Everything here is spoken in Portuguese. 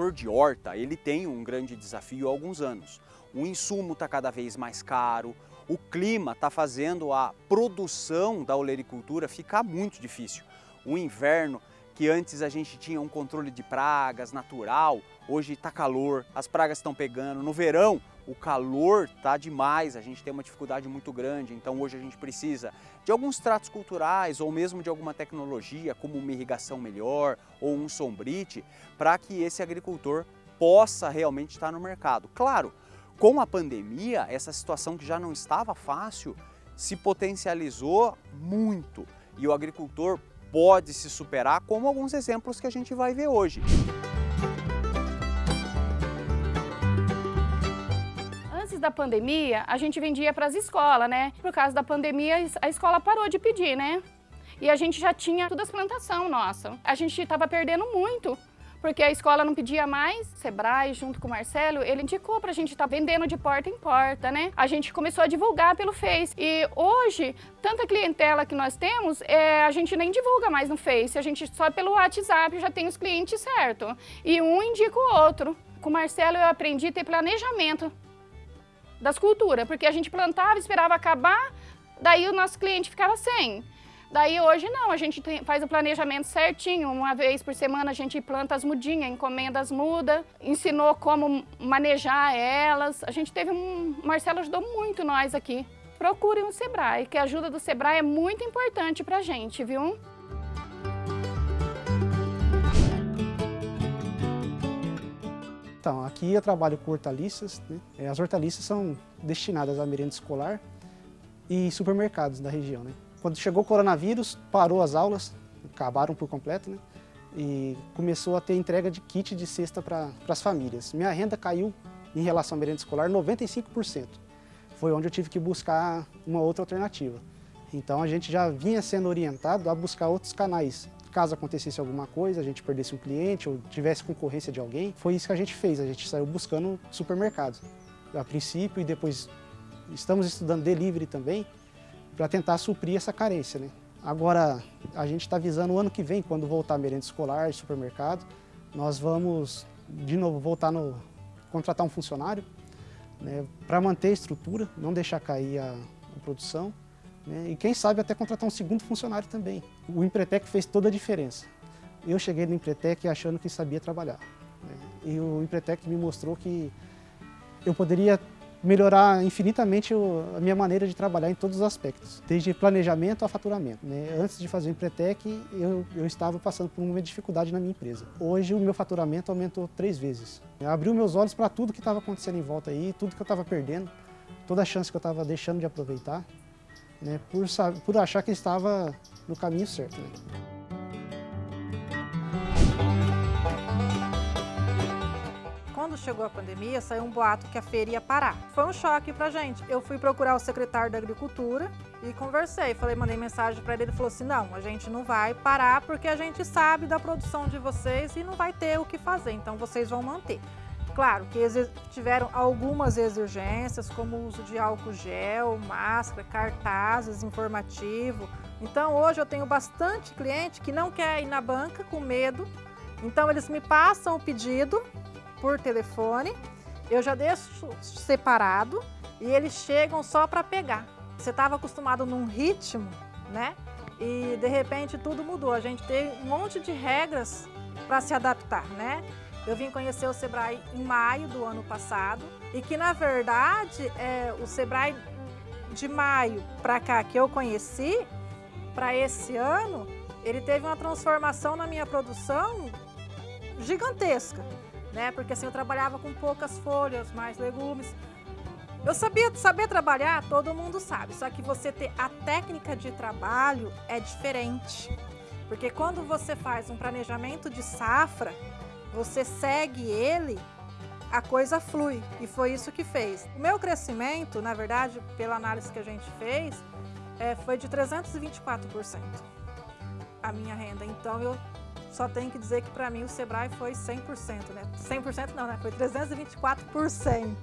agricultor de horta, ele tem um grande desafio há alguns anos. O insumo está cada vez mais caro, o clima está fazendo a produção da olericultura ficar muito difícil. O inverno, que antes a gente tinha um controle de pragas natural, hoje está calor, as pragas estão pegando. No verão, o calor está demais, a gente tem uma dificuldade muito grande, então hoje a gente precisa de alguns tratos culturais ou mesmo de alguma tecnologia, como uma irrigação melhor ou um sombrite, para que esse agricultor possa realmente estar no mercado. Claro, com a pandemia, essa situação que já não estava fácil se potencializou muito e o agricultor pode se superar, como alguns exemplos que a gente vai ver hoje. Antes da pandemia, a gente vendia para as escolas, né? Por causa da pandemia, a escola parou de pedir, né? E a gente já tinha todas as plantações nossa. A gente estava perdendo muito porque a escola não pedia mais. Sebrae, junto com o Marcelo, ele indicou para a gente estar tá vendendo de porta em porta, né? A gente começou a divulgar pelo Face. E hoje, tanta clientela que nós temos, é, a gente nem divulga mais no Face, a gente só pelo WhatsApp já tem os clientes certo. E um indica o outro. Com o Marcelo eu aprendi a ter planejamento das culturas, porque a gente plantava, esperava acabar, daí o nosso cliente ficava sem. Daí hoje não, a gente tem, faz o planejamento certinho, uma vez por semana a gente planta as mudinhas, encomenda as mudas, ensinou como manejar elas. A gente teve um... Marcelo ajudou muito nós aqui. Procurem o Sebrae, que a ajuda do Sebrae é muito importante pra gente, viu? Então, aqui eu trabalho com hortaliças. Né? É, as hortaliças são destinadas à merenda escolar e supermercados da região. Né? Quando chegou o coronavírus, parou as aulas, acabaram por completo, né? E começou a ter entrega de kit de cesta para as famílias. Minha renda caiu em relação à merenda escolar 95%. Foi onde eu tive que buscar uma outra alternativa. Então a gente já vinha sendo orientado a buscar outros canais. Caso acontecesse alguma coisa, a gente perdesse um cliente ou tivesse concorrência de alguém, foi isso que a gente fez. A gente saiu buscando supermercados. A princípio e depois estamos estudando delivery também, para tentar suprir essa carência. Né? Agora, a gente está visando o ano que vem, quando voltar a merenda escolar, supermercado, nós vamos, de novo, voltar no... contratar um funcionário né, para manter a estrutura, não deixar cair a, a produção, né, e quem sabe até contratar um segundo funcionário também. O Empretec fez toda a diferença. Eu cheguei no Empretec achando que sabia trabalhar. Né, e o Empretec me mostrou que eu poderia melhorar infinitamente a minha maneira de trabalhar em todos os aspectos, desde planejamento a faturamento. Né? Antes de fazer o Empretec, eu, eu estava passando por uma dificuldade na minha empresa. Hoje o meu faturamento aumentou três vezes. Abriu meus olhos para tudo que estava acontecendo em volta aí, tudo que eu estava perdendo, toda a chance que eu estava deixando de aproveitar, né? por, por achar que estava no caminho certo. Né? Chegou a pandemia, saiu um boato que a feira ia parar. Foi um choque pra gente. Eu fui procurar o secretário da Agricultura e conversei. Falei, mandei mensagem para ele, ele falou assim, não, a gente não vai parar porque a gente sabe da produção de vocês e não vai ter o que fazer, então vocês vão manter. Claro que tiveram algumas exigências, como o uso de álcool gel, máscara, cartazes, informativo. Então hoje eu tenho bastante cliente que não quer ir na banca com medo, então eles me passam o pedido por telefone, eu já deixo separado e eles chegam só para pegar. Você estava acostumado num ritmo, né? E de repente tudo mudou. A gente tem um monte de regras para se adaptar, né? Eu vim conhecer o Sebrae em maio do ano passado e que na verdade é, o Sebrae de maio para cá que eu conheci, para esse ano, ele teve uma transformação na minha produção gigantesca né? Porque assim eu trabalhava com poucas folhas, mais legumes. Eu sabia saber trabalhar, todo mundo sabe, só que você ter a técnica de trabalho é diferente. Porque quando você faz um planejamento de safra, você segue ele, a coisa flui. E foi isso que fez. O meu crescimento, na verdade, pela análise que a gente fez, é, foi de 324% a minha renda. Então eu só tenho que dizer que para mim o Sebrae foi 100%, né? 100% não, né? Foi 324%.